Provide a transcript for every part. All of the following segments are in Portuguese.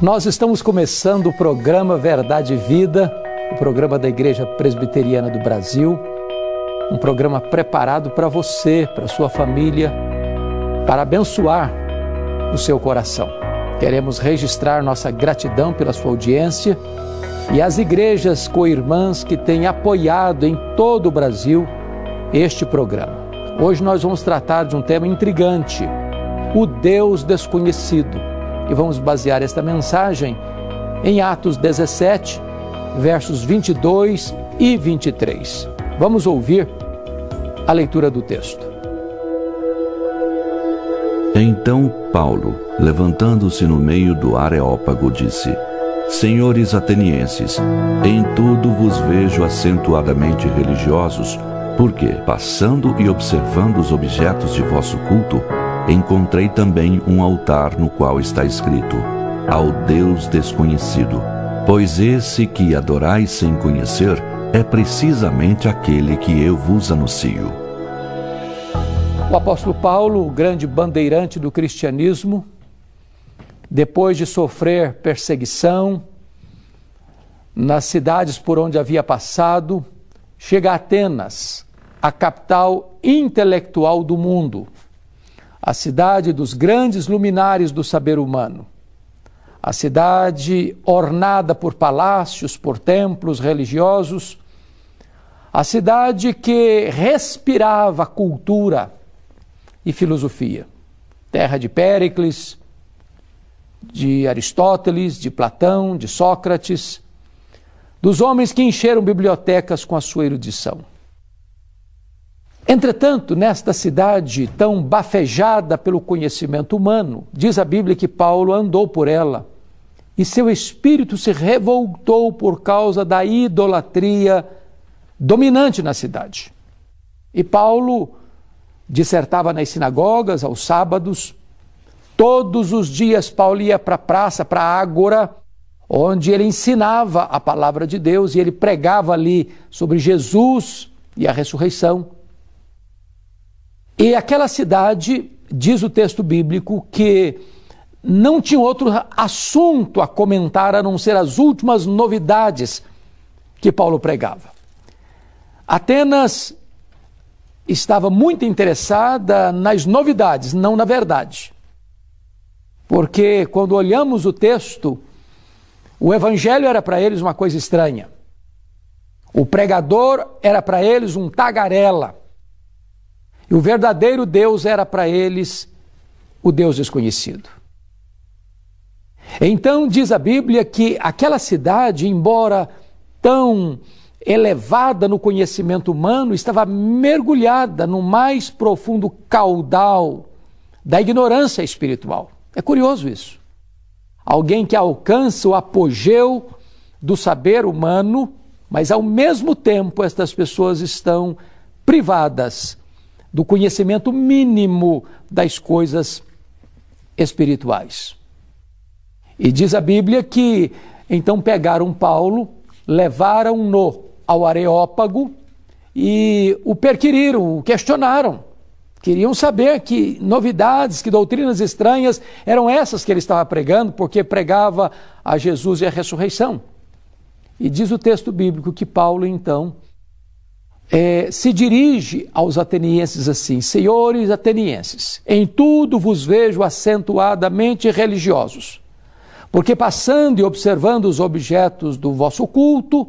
Nós estamos começando o programa Verdade e Vida, o programa da Igreja Presbiteriana do Brasil, um programa preparado para você, para sua família, para abençoar o seu coração. Queremos registrar nossa gratidão pela sua audiência e as igrejas co-irmãs que têm apoiado em todo o Brasil este programa. Hoje nós vamos tratar de um tema intrigante: o Deus desconhecido e vamos basear esta mensagem em Atos 17, versos 22 e 23. Vamos ouvir a leitura do texto. Então Paulo, levantando-se no meio do Areópago, disse: Senhores atenienses, em tudo vos vejo acentuadamente religiosos, porque, passando e observando os objetos de vosso culto, encontrei também um altar no qual está escrito: Ao Deus desconhecido. Pois esse que adorais sem conhecer é precisamente aquele que eu vos anuncio. O apóstolo Paulo, o grande bandeirante do cristianismo, depois de sofrer perseguição nas cidades por onde havia passado, chega a Atenas, a capital intelectual do mundo a cidade dos grandes luminares do saber humano, a cidade ornada por palácios, por templos religiosos, a cidade que respirava cultura e filosofia, terra de Péricles, de Aristóteles, de Platão, de Sócrates, dos homens que encheram bibliotecas com a sua erudição. Entretanto, nesta cidade tão bafejada pelo conhecimento humano, diz a Bíblia que Paulo andou por ela e seu espírito se revoltou por causa da idolatria dominante na cidade. E Paulo dissertava nas sinagogas aos sábados. Todos os dias Paulo ia para a praça, para a ágora, onde ele ensinava a palavra de Deus e ele pregava ali sobre Jesus e a ressurreição. E aquela cidade, diz o texto bíblico, que não tinha outro assunto a comentar a não ser as últimas novidades que Paulo pregava. Atenas estava muito interessada nas novidades, não na verdade. Porque quando olhamos o texto, o evangelho era para eles uma coisa estranha. O pregador era para eles um tagarela. E o verdadeiro Deus era para eles o Deus desconhecido. Então diz a Bíblia que aquela cidade, embora tão elevada no conhecimento humano, estava mergulhada no mais profundo caudal da ignorância espiritual. É curioso isso. Alguém que alcança o apogeu do saber humano, mas ao mesmo tempo estas pessoas estão privadas do conhecimento mínimo das coisas espirituais. E diz a Bíblia que então pegaram Paulo, levaram-no ao Areópago e o perquiriram, o questionaram. Queriam saber que novidades, que doutrinas estranhas eram essas que ele estava pregando, porque pregava a Jesus e a ressurreição. E diz o texto bíblico que Paulo então é, se dirige aos atenienses assim: Senhores atenienses, em tudo vos vejo acentuadamente religiosos, porque passando e observando os objetos do vosso culto,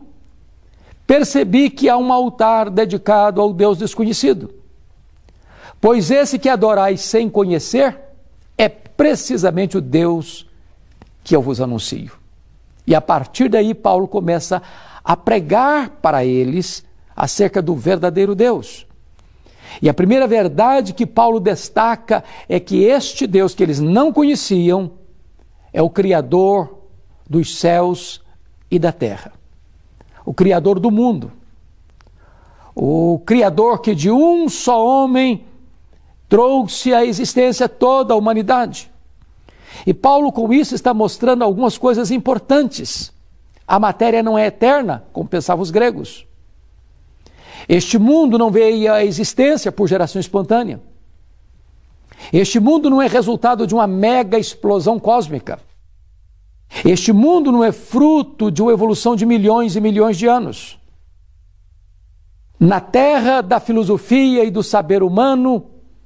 percebi que há um altar dedicado ao Deus desconhecido. Pois esse que adorais sem conhecer é precisamente o Deus que eu vos anuncio. E a partir daí, Paulo começa a pregar para eles acerca do verdadeiro Deus. E a primeira verdade que Paulo destaca é que este Deus que eles não conheciam é o Criador dos céus e da terra, o Criador do mundo, o Criador que de um só homem trouxe à existência toda a humanidade. E Paulo, com isso, está mostrando algumas coisas importantes. A matéria não é eterna, como pensavam os gregos. Este mundo não veio à existência por geração espontânea. Este mundo não é resultado de uma mega explosão cósmica. Este mundo não é fruto de uma evolução de milhões e milhões de anos. Na terra da filosofia e do saber humano,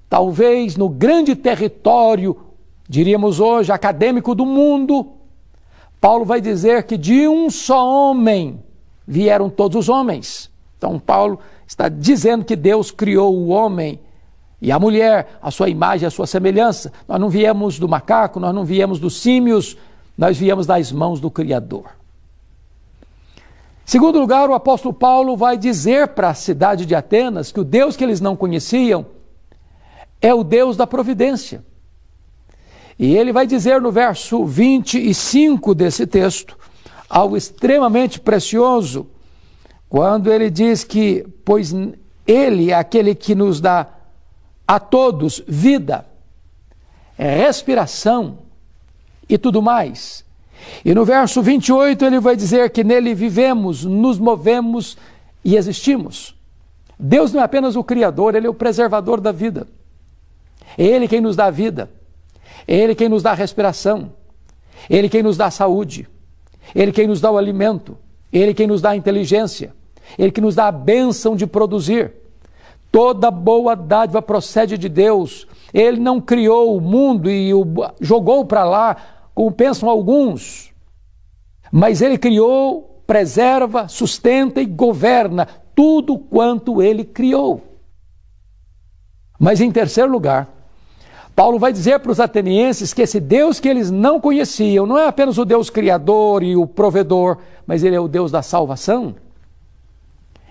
talvez no grande território, diríamos hoje, acadêmico do mundo, Paulo vai dizer que de um só homem vieram todos os homens. Então, Paulo está dizendo que Deus criou o homem e a mulher, a sua imagem, a sua semelhança. Nós não viemos do macaco, nós não viemos dos símios, nós viemos das mãos do Criador. Segundo lugar, o apóstolo Paulo vai dizer para a cidade de Atenas que o Deus que eles não conheciam é o Deus da providência. E ele vai dizer no verso 25 desse texto algo extremamente precioso, quando ele diz que, pois ele é aquele que nos dá a todos vida, respiração e tudo mais. E no verso 28 ele vai dizer que nele vivemos, nos movemos e existimos. Deus não é apenas o Criador, Ele é o preservador da vida. É Ele quem nos dá vida. É Ele quem nos dá respiração. É Ele quem nos dá saúde. É Ele quem nos dá o alimento. Ele quem nos dá a inteligência. Ele que nos dá a bênção de produzir. Toda boa dádiva procede de Deus. Ele não criou o mundo e o jogou para lá, como pensam alguns. Mas ele criou, preserva, sustenta e governa tudo quanto ele criou. Mas em terceiro lugar, Paulo vai dizer para os atenienses que esse Deus que eles não conheciam não é apenas o Deus criador e o provedor, mas ele é o Deus da salvação.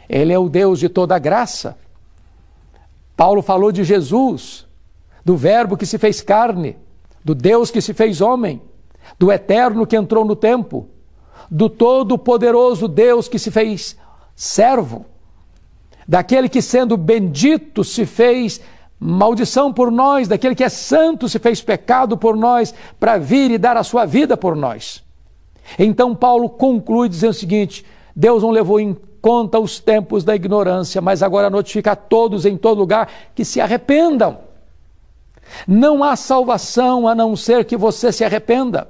Ele é o Deus de toda graça. Paulo falou de Jesus, do Verbo que se fez carne, do Deus que se fez homem, do Eterno que entrou no tempo, do Todo-Poderoso Deus que se fez servo, daquele que, sendo bendito, se fez maldição por nós, daquele que é santo, se fez pecado por nós, para vir e dar a sua vida por nós. Então, Paulo conclui dizendo o seguinte: Deus não levou em conta os tempos da ignorância, mas agora notifica a todos em todo lugar que se arrependam. Não há salvação a não ser que você se arrependa.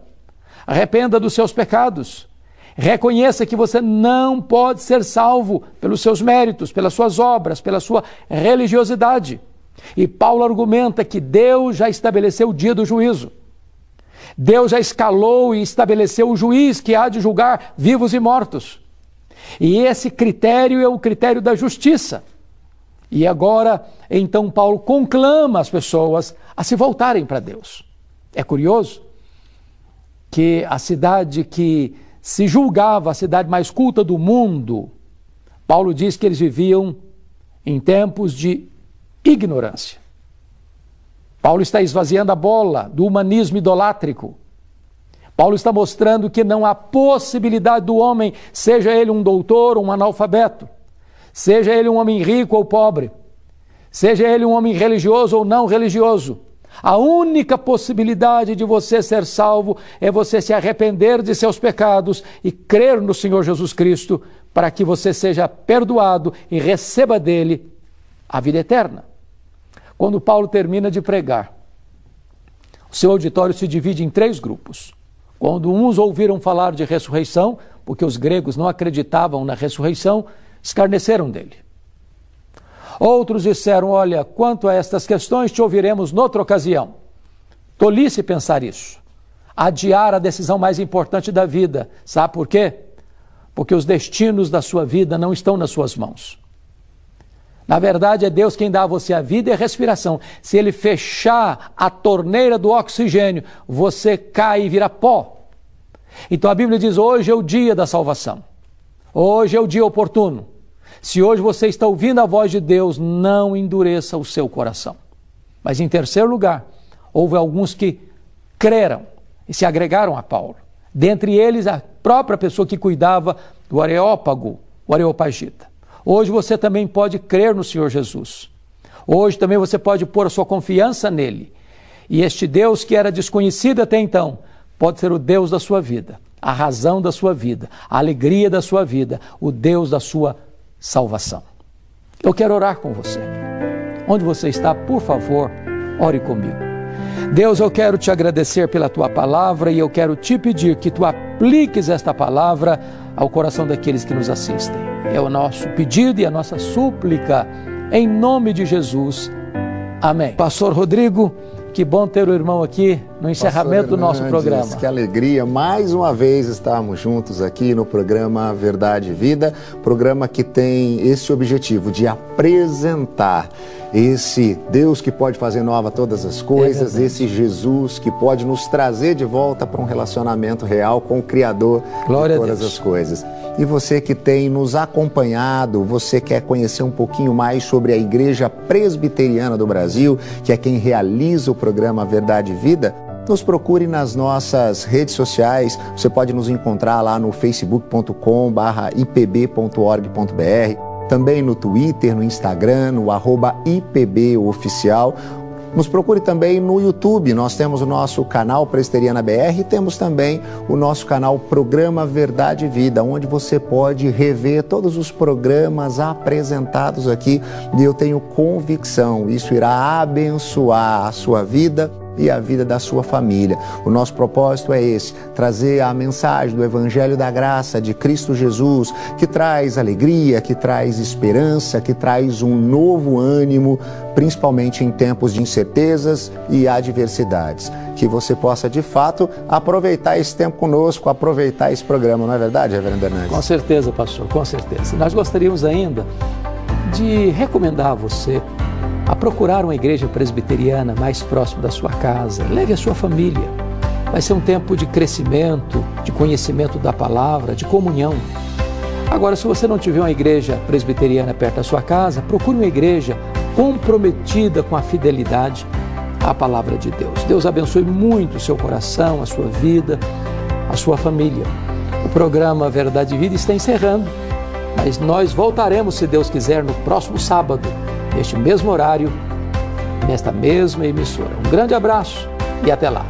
Arrependa dos seus pecados. Reconheça que você não pode ser salvo pelos seus méritos, pelas suas obras, pela sua religiosidade. E Paulo argumenta que Deus já estabeleceu o dia do juízo. Deus já escalou e estabeleceu o juiz que há de julgar vivos e mortos. E esse critério é o critério da justiça. E agora, então, Paulo conclama as pessoas a se voltarem para Deus. É curioso que a cidade que se julgava a cidade mais culta do mundo, Paulo diz que eles viviam em tempos de ignorância. Paulo está esvaziando a bola do humanismo idolátrico Paulo está mostrando que não há possibilidade do homem, seja ele um doutor ou um analfabeto, seja ele um homem rico ou pobre, seja ele um homem religioso ou não religioso. A única possibilidade de você ser salvo é você se arrepender de seus pecados e crer no Senhor Jesus Cristo para que você seja perdoado e receba dele a vida eterna. Quando Paulo termina de pregar, o seu auditório se divide em três grupos. Quando uns ouviram falar de ressurreição, porque os gregos não acreditavam na ressurreição, escarneceram dele. Outros disseram: Olha, quanto a estas questões, te ouviremos noutra ocasião. Tolice pensar isso. Adiar a decisão mais importante da vida. Sabe por quê? Porque os destinos da sua vida não estão nas suas mãos. Na verdade, é Deus quem dá a você a vida e a respiração. Se Ele fechar a torneira do oxigênio, você cai e vira pó. Então a Bíblia diz: hoje é o dia da salvação. Hoje é o dia oportuno. Se hoje você está ouvindo a voz de Deus, não endureça o seu coração. Mas em terceiro lugar, houve alguns que creram e se agregaram a Paulo. Dentre eles, a própria pessoa que cuidava do Areópago, o Areopagita. Hoje você também pode crer no Senhor Jesus. Hoje também você pode pôr a sua confiança nele. E este Deus que era desconhecido até então, pode ser o Deus da sua vida, a razão da sua vida, a alegria da sua vida, o Deus da sua salvação. Eu quero orar com você. Onde você está, por favor, ore comigo. Deus, eu quero te agradecer pela tua palavra e eu quero te pedir que tu apliques esta palavra ao coração daqueles que nos assistem. É o nosso pedido e a nossa súplica, em nome de Jesus. Amém. Pastor Rodrigo, que bom ter o irmão aqui no encerramento do nosso programa. Que alegria mais uma vez estarmos juntos aqui no programa Verdade e Vida, programa que tem esse objetivo de apresentar esse Deus que pode fazer nova todas as coisas, é esse Jesus que pode nos trazer de volta para um relacionamento real com o Criador Glória de todas as coisas. E você que tem nos acompanhado, você quer conhecer um pouquinho mais sobre a Igreja Presbiteriana do Brasil, que é quem realiza o programa Verdade e Vida, nos procure nas nossas redes sociais. Você pode nos encontrar lá no facebook.com/ipb.org.br também no Twitter, no Instagram, no IPBOficial. Nos procure também no YouTube, nós temos o nosso canal Presteriana BR e temos também o nosso canal Programa Verdade e Vida, onde você pode rever todos os programas apresentados aqui. E eu tenho convicção, isso irá abençoar a sua vida e a vida da sua família. O nosso propósito é esse: trazer a mensagem do Evangelho da Graça de Cristo Jesus, que traz alegria, que traz esperança, que traz um novo ânimo, principalmente em tempos de incertezas e adversidades. Que você possa, de fato, aproveitar esse tempo conosco, aproveitar esse programa, não é verdade, Reverendo Hernandes? Com certeza, pastor, com certeza. Nós gostaríamos ainda de recomendar a você a procurar uma igreja presbiteriana mais próximo da sua casa. Leve a sua família. Vai ser um tempo de crescimento, de conhecimento da palavra, de comunhão. Agora, se você não tiver uma igreja presbiteriana perto da sua casa, procure uma igreja comprometida com a fidelidade à palavra de Deus. Deus abençoe muito o seu coração, a sua vida, a sua família. O programa Verdade e Vida está encerrando, mas nós voltaremos, se Deus quiser, no próximo sábado neste mesmo horário, nesta mesma emissora. Um grande abraço e até lá.